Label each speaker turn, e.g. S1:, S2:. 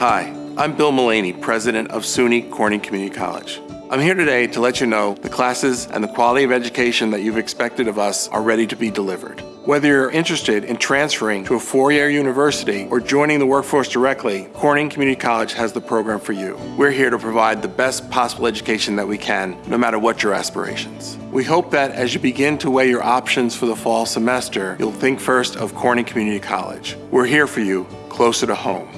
S1: Hi, I'm Bill Mullaney, president of SUNY Corning Community College. I'm here today to let you know the classes and the quality of education that you've expected of us are ready to be delivered. Whether you're interested in transferring to a four-year university or joining the workforce directly, Corning Community College has the program for you. We're here to provide the best possible education that we can, no matter what your aspirations. We hope that as you begin to weigh your options for the fall semester, you'll think first of Corning Community College. We're here for you, closer to home.